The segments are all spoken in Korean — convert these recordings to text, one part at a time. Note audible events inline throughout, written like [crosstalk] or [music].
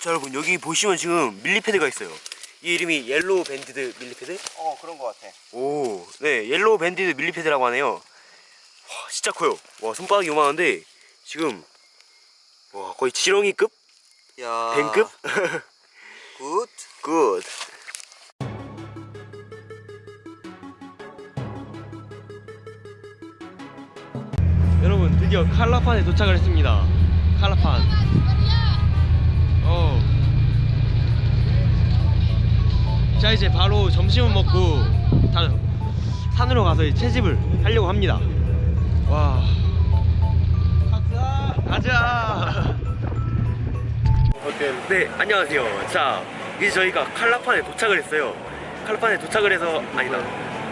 자 여러분 여기 보시면 지금 millipede가 있어요. 이 이름이 yellow banded millipede? 어 그런 거 같아. 오, 네 yellow banded millipede라고 하네요. 와 진짜 커요. 와 손바닥이 요만한데 지금 와 거의 지렁이급? 야. 뱀급? [laughs] Good. Good. 여러분 드디어 칼라판에 도착을 했습니다. 칼라판 어. 자 이제 바로 점심을 먹고 다 산으로 가서 채집을 하려고 합니다. 와. 가자. 가자. 네 안녕하세요. 자 이제 저희가 칼라판에 도착을 했어요. 칼라판에 도착을 해서 아니다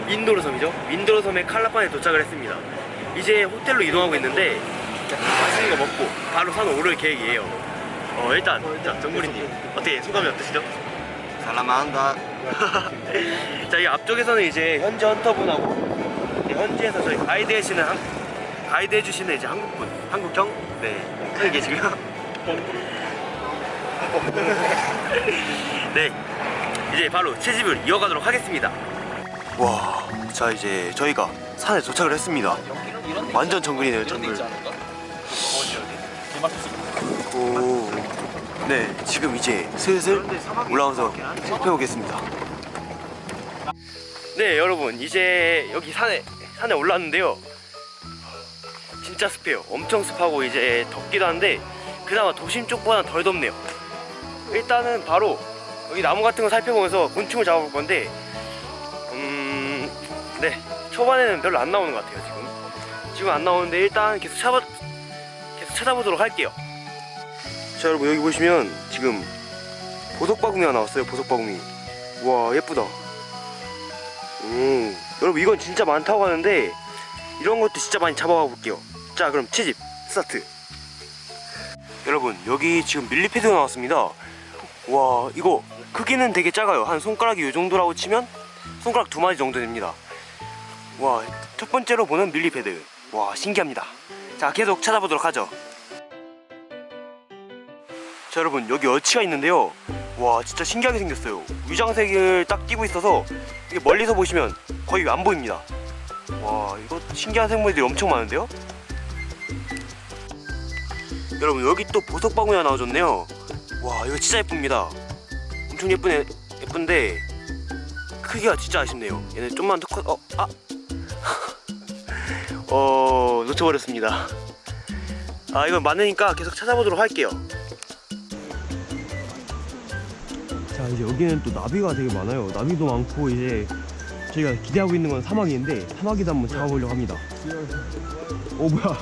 민도로 섬이죠? 민도로 섬에 칼라판에 도착을 했습니다. 이제 호텔로 이동하고 있는데 맛있는 거 먹고 바로 산 오를 계획이에요 어 일단 자 정구리님 어떻게 소감이 어떠시죠? 살라만다. [laughs] 자이 앞쪽에서는 이제 현지 헌터분하고 이제 현지에서 저희 가이드 해주시는 한, 가이드 해주시는 이제 한국분 한국형? 네 여기 계시고요. [laughs] 네 이제 바로 채집을 이어가도록 하겠습니다. 와 자 이제 저희가 산에 도착을 했습니다. 완전 정글이네요 정글. 오, 네 지금 이제 슬슬 올라와서 살펴보겠습니다. 네 여러분 이제 여기 산에 산에 올랐는데요. 진짜 습해요. 엄청 습하고 이제 덥기도 한데 그나마 도심 쪽보다 덜 덥네요. 일단은 바로 여기 나무 같은 거 살펴보면서 곤충을 잡아볼 건데 음 네 초반에는 별로 안 나오는 것 같아요 지금. 지금 안 나오는데 일단 계속 찾아 계속 찾아보도록 할게요 자 여러분 여기 보시면 지금 보석바구미가 나왔어요 보석바구미 와 예쁘다. 음, 여러분 이건 진짜 많다고 하는데 이런 것도 진짜 많이 잡아가 볼게요. 자 그럼 채집 스타트. 여러분 여기 지금 밀리패드가 나왔습니다. 와 이거 크기는 되게 작아요. 한 손가락이 이 정도라고 치면 손가락 두 마디 정도 됩니다. 와 첫 번째로 보는 밀리패드. 와 신기합니다. 자 계속 찾아보도록 하죠 자 여러분 여기 어치가 있는데요. 와 진짜 신기하게 생겼어요. 위장색을 딱 띄고 있어서 이게 멀리서 보시면 거의 안 보입니다. 와 이거 신기한 생물들이 엄청 많은데요? 여러분 여기 또 보석바구니 하나 나와줬네요. 와 이거 진짜 예쁩니다. 엄청 예쁘네 예쁜데 크기가 진짜 아쉽네요. 얘네 좀만 더 커.. 어.. 아! [laughs] 어... 놓쳐버렸습니다. 아 이건 많으니까 계속 찾아보도록 할게요 이제 여기는 또 나비가 되게 많아요. 나비도 많고 이제 저희가 기대하고 있는 건 사막인데 사막이도 한번 잡아보려고 합니다. 오 뭐야.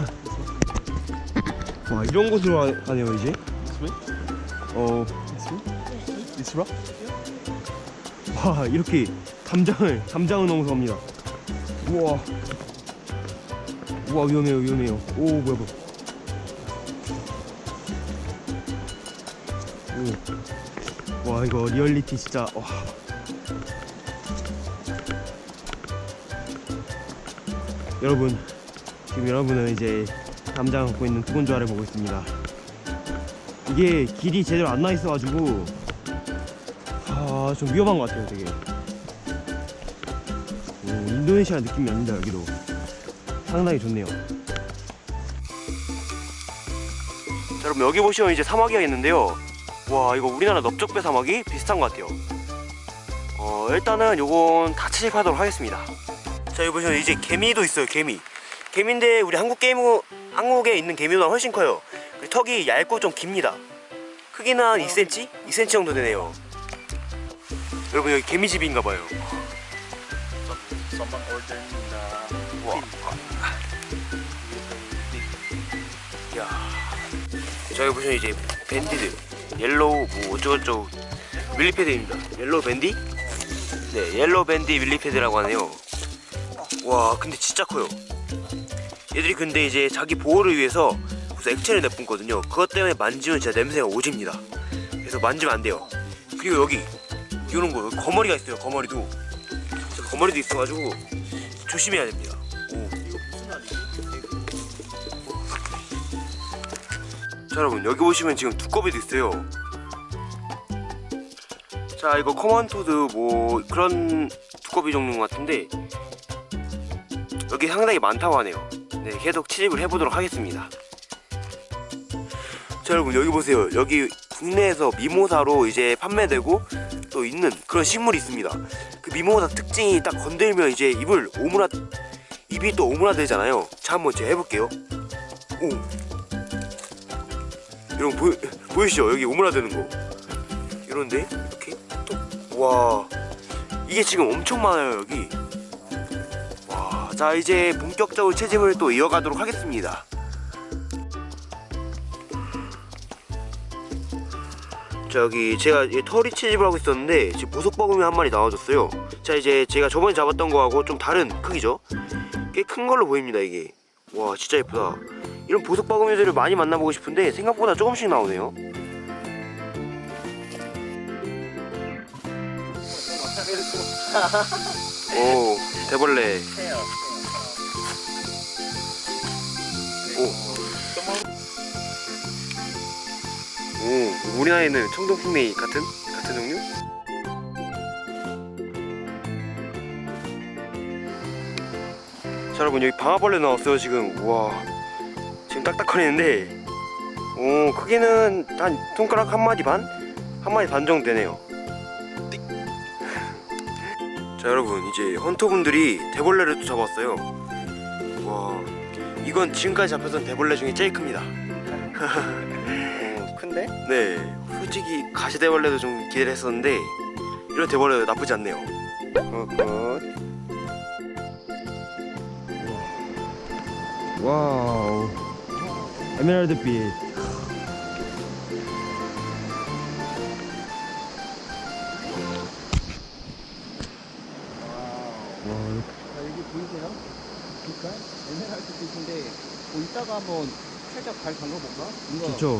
와 이런 곳으로 가- 가네요 이제. 어... Rough? 와 이렇게 담장을 담장을 넘어서 갑니다. 우와. 우와 위험해요 위험해요. 오 뭐야 뭐야. 오. 와 이거 리얼리티 진짜 와. 여러분 지금 여러분은 이제 담장 갖고 있는 두건조화를 보고 있습니다 이게 길이 제대로 안 나 있어가지고 아, 좀 위험한 것 같아요, 되게. 오, 인도네시아 느낌이 납니다, 여기도. 상당히 좋네요. 자, 여러분, 여기 보시면 이제 사막이 있는데요. 와, 이거 우리나라 넓적 배 사막이 비슷한 것 같아요. 어, 일단은 요건 다 채집하도록 하겠습니다. 자, 여기 보시면 이제 개미도 있어요, 개미. 개미인데, 우리 한국 게임, 한국에 있는 개미보다 훨씬 커요. 턱이 얇고 좀 깁니다. 크기는 한 2cm? 2cm 정도 되네요. 여러분 여기 개미집인가 봐요. Someone ordered na 와. 야. 저기 보시면 이제 Banded, yellow 뭐 어쩌고저쩌고 millipede입니다. Yellow bande? 네, yellow bande millipede라고 하네요. 와, 근데 진짜 커요. 얘들이 근데 이제 자기 보호를 위해서 무슨 액체를 내뿜거든요. 그것 때문에 만지면 진짜 냄새가 오집니다. 그래서 만지면 안 돼요. 그리고 여기 이런 거 거머리가 있어요. 거머리도 저 거머리도 있어가지고 조심해야 됩니다. 자 여러분 여기 보시면 지금 두꺼비도 있어요. 자 이거 common toad 뭐 그런 두꺼비 종류 같은데 여기 상당히 많다고 하네요. 네 계속 채집을 해보도록 하겠습니다. 자 여러분 여기 보세요. 여기 국내에서 미모사로 이제 판매되고 또 있는 그런 식물이 있습니다. 그 미모사 특징이 딱 건들면 이제 입을 오므라 입이 또 오므라들잖아요. 자 한번 제가 해볼게요. 오 여러분 보이, 보이시죠? 여기 오므라드는 거. 이런데? 이렇게? 또와. 이게 지금 엄청 많아요 여기. 와. 자 이제 본격적으로 채집을 또 이어가도록 하겠습니다. 자 여기 제가 이 털이 채집을 하고 있었는데 지금 보석버금이 한 마리 나와줬어요. 자 이제 제가 저번에 잡았던 거하고 좀 다른 크기죠? 꽤 큰 걸로 보입니다 이게. 와 진짜 예쁘다 이런 보석버금이들을 많이 만나보고 싶은데 생각보다 조금씩 나오네요. [laughs] 오 대벌레. 오, 오 우리나라에 는 청동풍뎅이 같은? 같은 종류? 자 여러분 여기 방아벌레 나왔어요 지금. 우와 딱딱거리는데 오 크기는 한 손가락 한 마디 반? 한 마디 반 정도 되네요 자 여러분 이제 헌터분들이 대벌레를 또 잡았어요 와 이건 지금까지 잡혔던 대벌레 중에 제일 큽니다 어, 큰데? 네 솔직히 가시대벌레도 좀 기대를 했었는데 이런 대벌레도 나쁘지 않네요 Good good wow. 에메랄드빛. 와, 자, 여기 보이세요? 빛깔? 에메랄드 빛인데 뭐 이따가 한번 살짝 발 담가볼까? 이거 좋죠.